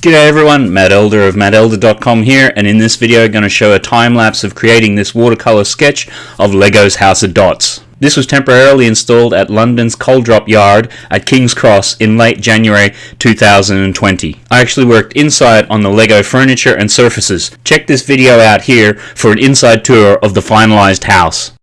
G'day everyone, Matt Elder of mattelder.com here and in this video I'm going to show a time lapse of creating this watercolor sketch of Lego's House of Dots. This was temporarily installed at London's Coal Drops Yard at King's Cross in late January 2020. I actually worked inside on the Lego furniture and surfaces. Check this video out here for an inside tour of the finalized house.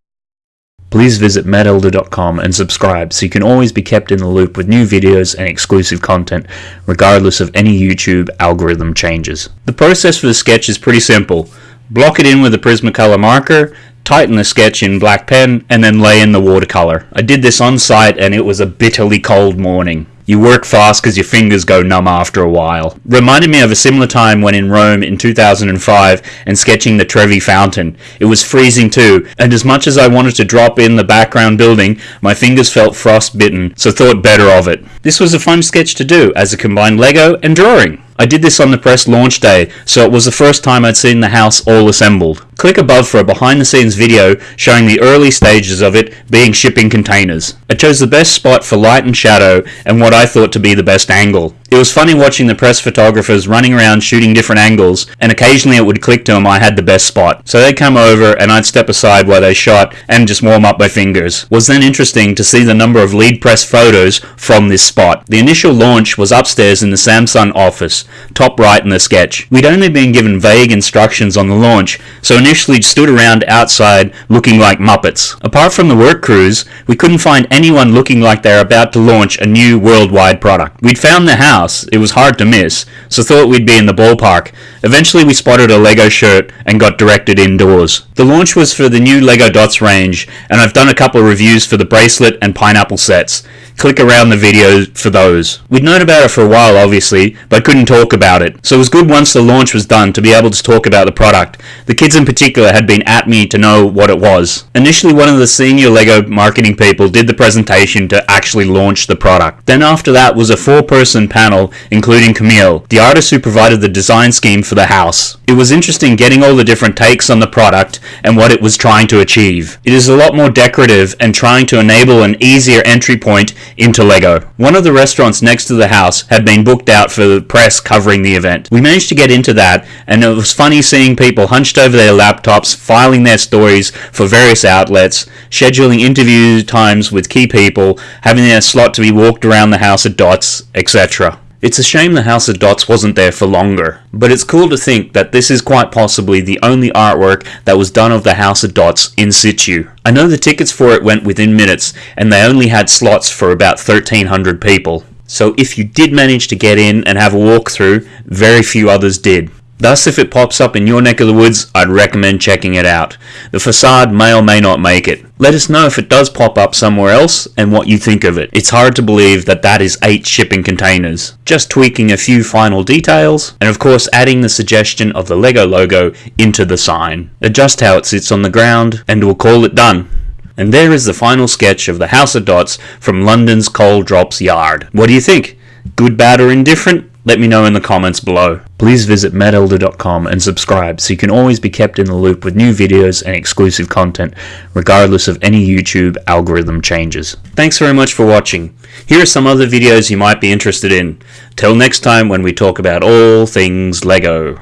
Please visit mattelder.com and subscribe so you can always be kept in the loop with new videos and exclusive content, regardless of any YouTube algorithm changes. The process for the sketch is pretty simple. Block it in with a Prismacolor marker, tighten the sketch in black pen, and then lay in the watercolor. I did this on site and it was a bitterly cold morning. You work fast because your fingers go numb after a while. Reminded me of a similar time when in Rome in 2005 and sketching the Trevi Fountain. It was freezing too, and as much as I wanted to drop in the background building, my fingers felt frostbitten, so thought better of it. This was a fun sketch to do, as a combined Lego and drawing. I did this on the press launch day, so it was the first time I'd seen the house all assembled. Click above for a behind the scenes video showing the early stages of it being shipping containers. I chose the best spot for light and shadow and what I thought to be the best angle. It was funny watching the press photographers running around shooting different angles, and occasionally it would click to them I had the best spot. So they'd come over and I'd step aside while they shot and just warm up my fingers. Was then interesting to see the number of lead press photos from this spot. The initial launch was upstairs in the Samsung office, top right in the sketch. We'd only been given vague instructions on the launch, so initially stood around outside looking like Muppets. Apart from the work crews, we couldn't find anyone looking like they're about to launch a new worldwide product. We'd found the house. It was hard to miss, so thought we'd be in the ballpark. Eventually we spotted a LEGO shirt and got directed indoors. The launch was for the new LEGO Dots range, and I've done a couple of reviews for the bracelet and pineapple sets. Click around the video for those. We'd known about it for a while obviously, but couldn't talk about it. So it was good once the launch was done to be able to talk about the product. The kids in particular had been at me to know what it was. Initially one of the senior LEGO marketing people did the presentation to actually launch the product. Then after that was a four person panel including Camille, the artist who provided the design scheme for the house. It was interesting getting all the different takes on the product and what it was trying to achieve. It is a lot more decorative and trying to enable an easier entry point into Lego. One of the restaurants next to the house had been booked out for the press covering the event. We managed to get into that, and it was funny seeing people hunched over their laptops, filing their stories for various outlets, scheduling interview times with key people, having their slot to be walked around the house of dots, etc. It's a shame the House of Dots wasn't there for longer, but it's cool to think that this is quite possibly the only artwork that was done of the House of Dots in situ. I know the tickets for it went within minutes, and they only had slots for about 1300 people. So if you did manage to get in and have a walkthrough, very few others did. Thus, if it pops up in your neck of the woods, I'd recommend checking it out. The facade may or may not make it. Let us know if it does pop up somewhere else and what you think of it. It's hard to believe that that is 8 shipping containers. Just tweaking a few final details, and of course adding the suggestion of the LEGO logo into the sign. Adjust how it sits on the ground, and we'll call it done. And there is the final sketch of the House of Dots from London's Coal Drops Yard. What do you think? Good, bad, or indifferent? Let me know in the comments below. Please visit mattelder.com and subscribe so you can always be kept in the loop with new videos and exclusive content, regardless of any YouTube algorithm changes. Thanks very much for watching. Here are some other videos you might be interested in. Till next time when we talk about all things LEGO.